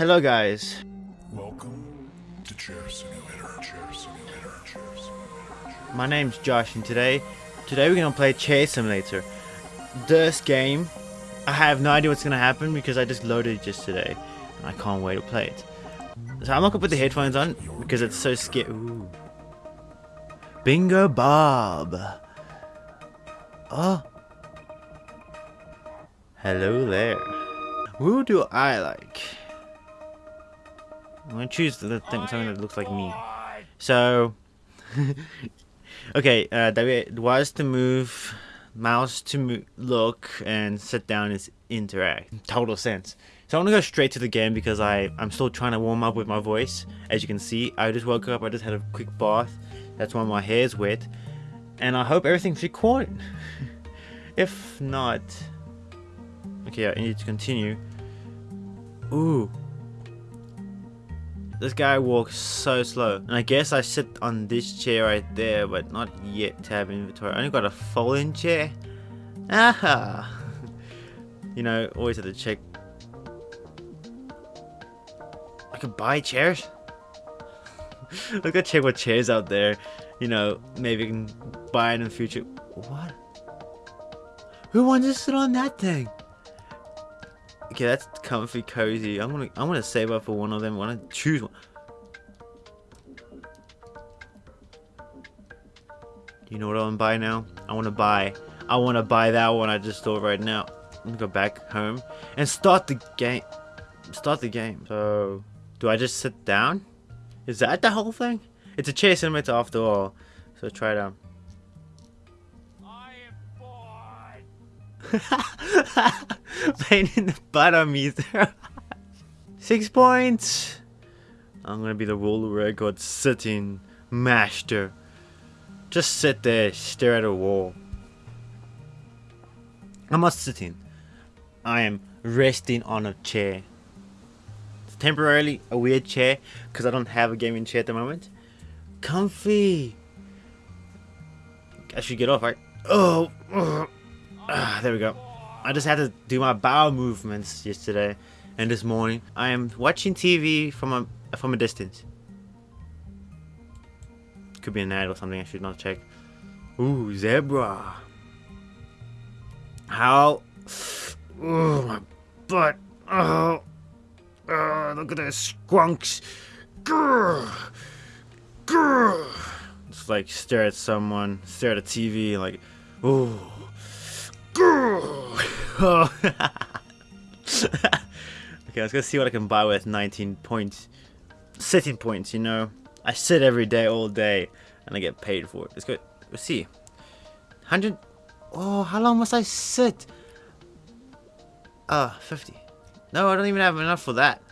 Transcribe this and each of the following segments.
Hello guys. Welcome to Chair Simulator. Chair Simulator. Chair Simulator. My name's Josh and today today we're gonna play Chair Simulator. This game I have no idea what's gonna happen because I just loaded it just today and I can't wait to play it. So I'm not gonna put the headphones on because it's so scary. Bingo Bob. Oh. Hello there. Who do I like? I'm gonna choose the thing, something that looks like me. So, okay, uh, W was to move, mouse to mo look, and sit down is interact. Total sense. So I'm gonna go straight to the game because I I'm still trying to warm up with my voice. As you can see, I just woke up. I just had a quick bath. That's why my hair's wet, and I hope everything's recorded. if not, okay, I need to continue. Ooh. This guy walks so slow. And I guess I sit on this chair right there, but not yet to have inventory. I only got a folding chair. Aha! you know, always have to check. I could buy chairs. Look at check what chairs out there. You know, maybe can buy it in the future. What? Who wants to sit on that thing? Okay, that's comfy, cozy. I'm gonna, I'm gonna save up for one of them. I wanna choose one. You know what I wanna buy now? I wanna buy, I wanna buy that one I just saw right now. Let me go back home and start the game. Start the game. So, do I just sit down? Is that the whole thing? It's a chair simulator after all. So try it Pain in the butt on me. Six points. I'm gonna be the world record sitting master. Just sit there, stare at a wall. I'm not sitting. I am resting on a chair. It's temporarily a weird chair because I don't have a gaming chair at the moment. Comfy. I should get off, right? Oh. ugh. Ah, there we go. I just had to do my bowel movements yesterday and this morning. I am watching TV from a from a distance. Could be an ad or something. I should not check. Ooh, zebra. How? Ooh, my butt. Oh, oh look at those squunks. Grr. Grr. Just like stare at someone, stare at a TV, like, ooh. Oh. okay, let's go see what I can buy with 19 points. Sitting points, you know. I sit every day, all day, and I get paid for it. Let's go. Let's see. 100. Oh, how long must I sit? Ah, uh, 50. No, I don't even have enough for that.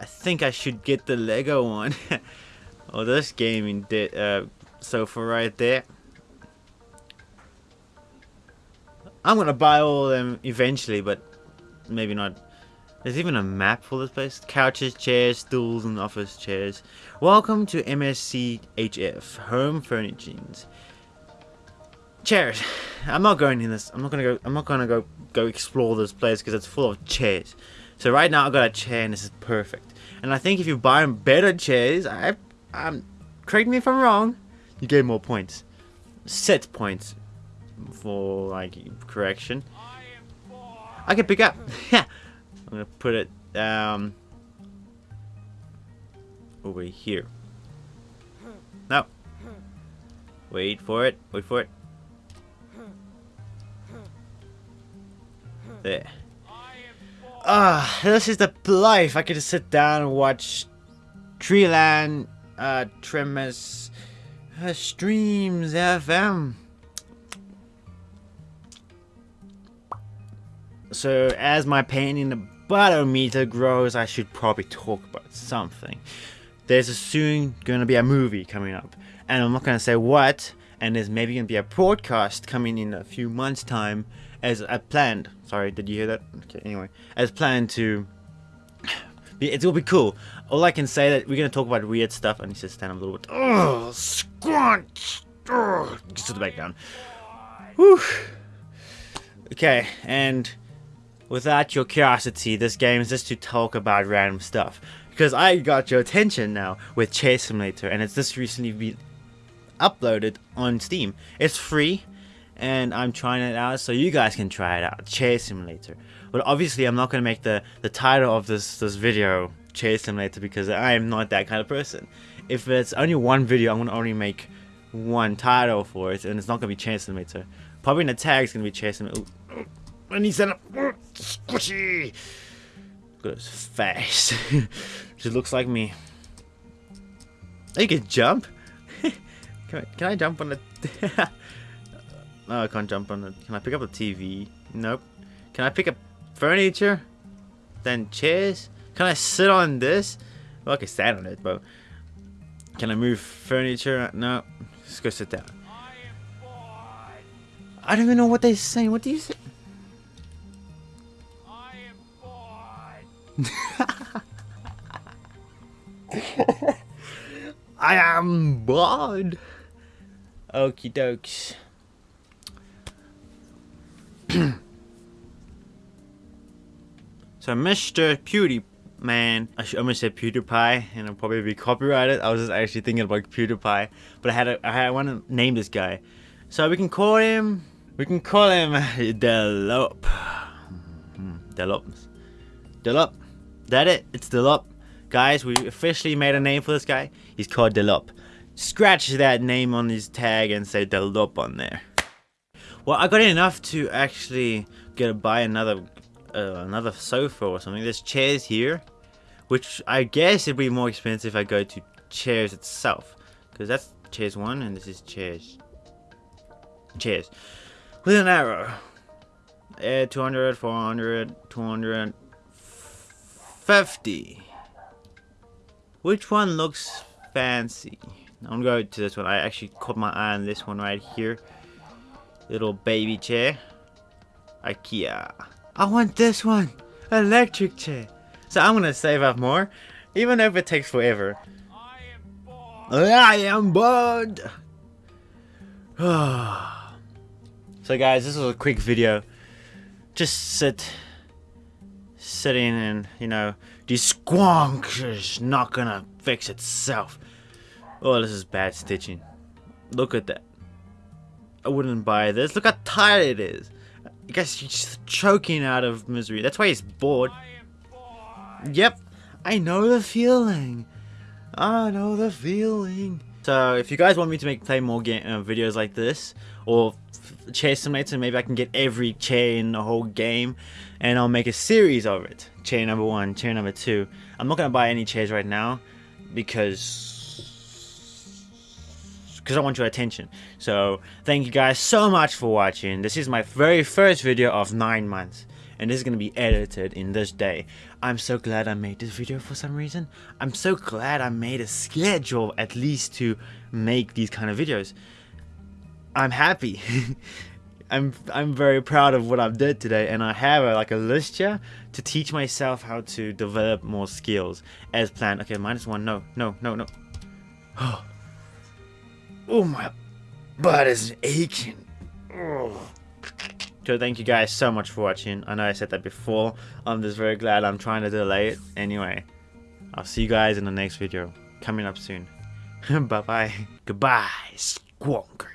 I think I should get the Lego one. oh, this gaming did, uh, sofa right there. I'm gonna buy all of them eventually, but maybe not. There's even a map for this place. Couches, chairs, stools, and office chairs. Welcome to MSC HF, Home Furnishings. Chairs. I'm not going in this. I'm not gonna go. I'm not gonna go go explore this place because it's full of chairs. So right now I got a chair and this is perfect. And I think if you buy better chairs, I, I'm correct me if I'm wrong, you get more points, set points for like correction. I can pick up. Yeah, I'm gonna put it um over here. No. Wait for it. Wait for it. There. Ah, this is the life. I can just sit down and watch Treeland, uh, Tremors, uh, Streams FM. So as my pain in the bottom meter grows, I should probably talk about something. There's soon gonna be a movie coming up, and I'm not gonna say what. And there's maybe gonna be a broadcast coming in a few months' time, as I planned. Sorry, did you hear that? Okay, anyway, as planned to. It will be cool. All I can say that we're gonna talk about weird stuff. I need to stand up a little bit. Oh, squanch! Oh, the back down. Whew. Okay, and without your curiosity, this game is just to talk about random stuff. Because I got your attention now with Chair Simulator, and it's just recently been uploaded on Steam. It's free, and I'm trying it out so you guys can try it out. Chair Simulator. But obviously, I'm not gonna make the the title of this this video Chair Simulator because I am not that kind of person. If it's only one video, I'm gonna only make one title for it, and it's not gonna be Chair Simulator. Probably in the tag is gonna be Chair Simulator. And he said, squishy. Look at his face. Just looks like me. You can jump. can, I, can I jump on the? no, I can't jump on it. Can I pick up a TV? Nope. Can I pick up furniture? Then chairs? Can I sit on this? Well, I can stand on it, but can I move furniture? No. Let's go sit down. I don't even know what they're saying. What do you say? I am bored. Okie dokes. so, Mr. Pewdie Man, I should almost say PewDiePie, and it'll probably be copyrighted. I was just actually thinking about PewDiePie, but I had a, I had, I want to name this guy, so we can call him, we can call him Delop. Delop. Hmm, Delop. That it? It's Delop. Guys, we officially made a name for this guy. He's called Delop. Scratch that name on his tag and say Delop on there. Well, I got enough to actually get to buy another uh, another sofa or something. There's chairs here, which I guess it'd be more expensive if I go to chairs itself, because that's chairs one and this is chairs. Chairs with an arrow. Uh, 200, 400, 250. Which one looks fancy? I'm going to go to this one. I actually caught my eye on this one right here. Little baby chair. IKEA. I want this one. Electric chair. So I'm gonna save up more. Even if it takes forever. I am bored. so guys, this was a quick video. Just sit. Sitting and, you know, the squonk is not gonna fix itself. Oh, this is bad stitching. Look at that. I wouldn't buy this. Look how tired it is. I guess he's choking out of misery. That's why he's bored. Yep, I know the feeling. I know the feeling. So if you guys want me to make play more game uh, videos like this, or chair simulator, maybe I can get every chair in the whole game, and I'll make a series of it. Chair number one, chair number two. I'm not gonna buy any chairs right now because because I want your attention. So thank you guys so much for watching. This is my very first video of 9 months. And this is going to be edited in this day. I'm so glad I made this video for some reason. I'm so glad I made a schedule at least to make these kind of videos. I'm happy. I'm I'm very proud of what I've did today and I have a, like a list here to teach myself how to develop more skills as planned. Okay, minus one. No, no, no, no. Oh. Oh, my butt is aching. Oh. So thank you guys so much for watching. I know I said that before. I'm just very glad I'm trying to delay it. Anyway, I'll see you guys in the next video. Coming up soon. Bye-bye. Goodbye, squonkers.